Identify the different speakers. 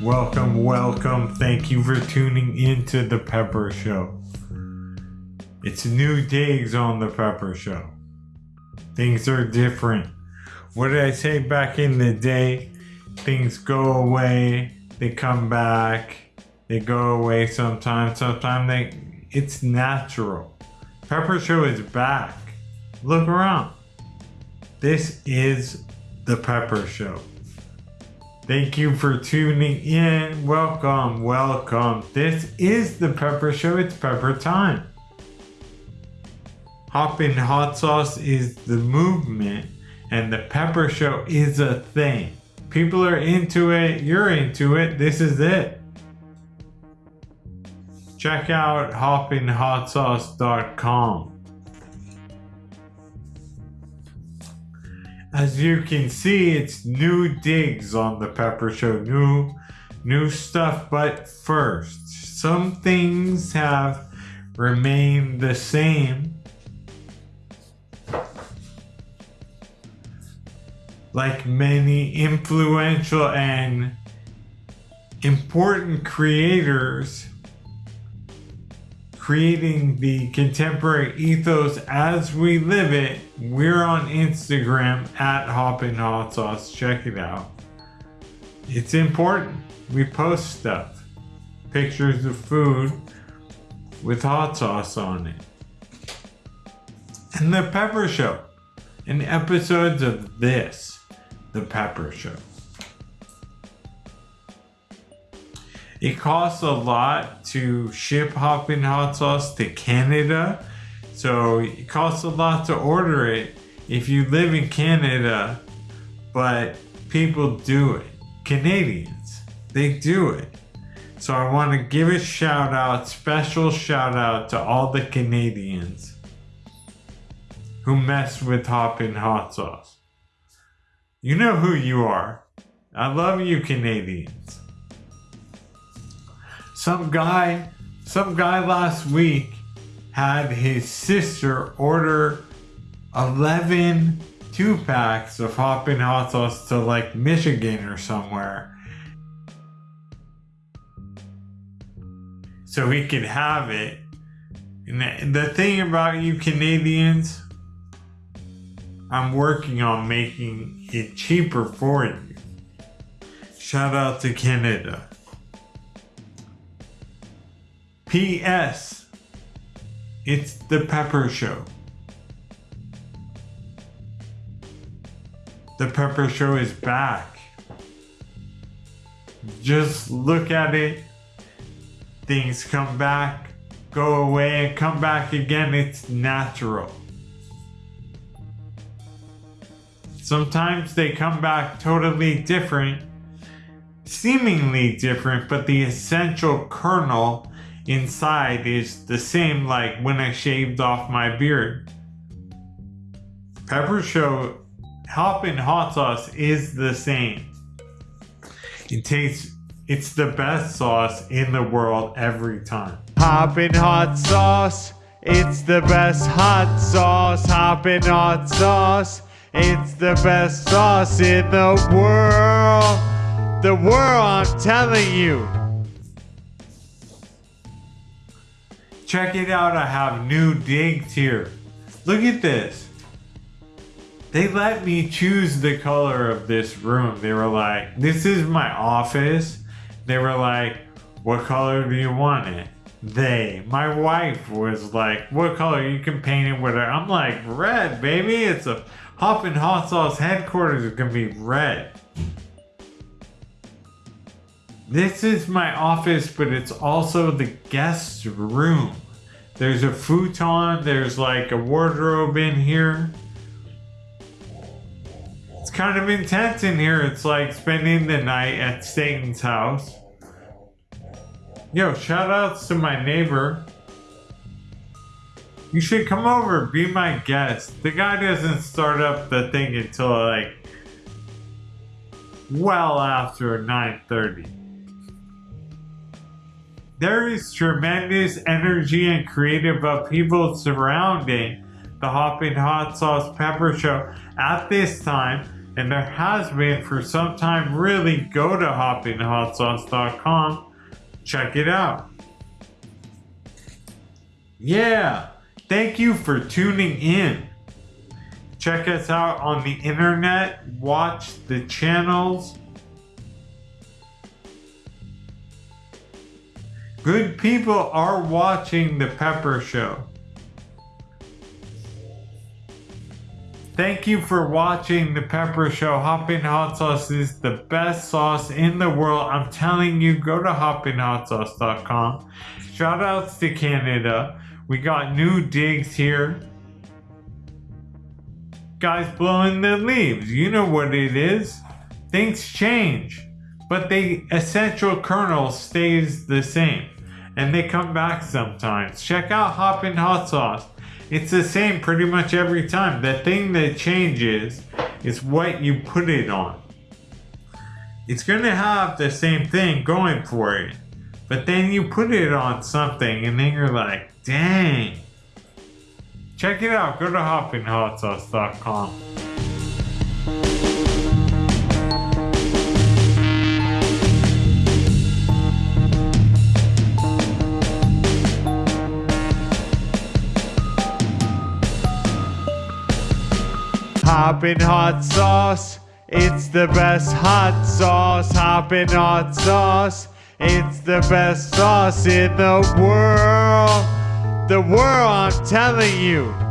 Speaker 1: Welcome, welcome. Thank you for tuning into the Pepper Show. It's new days on the Pepper Show. Things are different. What did I say back in the day? Things go away, they come back, they go away sometimes, sometimes they it's natural. Pepper Show is back. Look around. This is the Pepper Show. Thank you for tuning in. Welcome, welcome. This is the Pepper Show. It's Pepper time. Hoppin' Hot Sauce is the movement, and the Pepper Show is a thing. People are into it. You're into it. This is it. Check out hoppinhotsauce.com. As you can see, it's new digs on the Pepper Show, new new stuff, but first, some things have remained the same. Like many influential and important creators creating the contemporary ethos as we live it. We're on Instagram at Hoppin' Hot Sauce. Check it out. It's important. We post stuff, pictures of food with hot sauce on it. And the Pepper Show, and episodes of this, the Pepper Show. It costs a lot to ship Hoppin' Hot Sauce to Canada. So it costs a lot to order it if you live in Canada, but people do it. Canadians, they do it. So I want to give a shout out, special shout out to all the Canadians who mess with Hoppin' Hot Sauce. You know who you are. I love you Canadians. Some guy, some guy last week had his sister order 11 two packs of Hoppin' Hot Sauce to like Michigan or somewhere. So he could have it. And the thing about you Canadians, I'm working on making it cheaper for you. Shout out to Canada. P.S. It's the Pepper Show. The Pepper Show is back. Just look at it. Things come back, go away, and come back again. It's natural. Sometimes they come back totally different, seemingly different, but the essential kernel inside is the same like when I shaved off my beard. Pepper Show Hoppin' Hot Sauce is the same. It tastes, it's the best sauce in the world every time. Hoppin' Hot Sauce, it's the best hot sauce. Hoppin' Hot Sauce, it's the best sauce in the world. The world, I'm telling you. Check it out, I have new digs here. Look at this. They let me choose the color of this room. They were like, this is my office. They were like, what color do you want it? They, my wife was like, what color? You can paint it with it. I'm like, red, baby. It's a Hoppin' Hot Sauce headquarters. It's gonna be red. This is my office, but it's also the guest room. There's a futon, there's like a wardrobe in here. It's kind of intense in here. It's like spending the night at Satan's house. Yo, shout outs to my neighbor. You should come over, be my guest. The guy doesn't start up the thing until like well after 9.30. There is tremendous energy and creative upheaval surrounding the Hoppin' Hot Sauce Pepper Show at this time and there has been for some time, really go to hoppinhotsauce.com. Check it out. Yeah, thank you for tuning in. Check us out on the internet, watch the channels. Good people are watching The Pepper Show. Thank you for watching The Pepper Show. Hopping Hot Sauce is the best sauce in the world. I'm telling you, go to hoppinhotsauce.com. Shout outs to Canada. We got new digs here. Guys blowing the leaves. You know what it is. Things change, but the essential kernel stays the same. And they come back sometimes. Check out Hoppin' Hot Sauce. It's the same pretty much every time. The thing that changes is what you put it on. It's gonna have the same thing going for it. But then you put it on something and then you're like, dang. Check it out. Go to hoppinhotsauce.com. Hoppin' hot sauce, it's the best hot sauce. Hoppin' hot sauce, it's the best sauce in the world. The world, I'm telling you.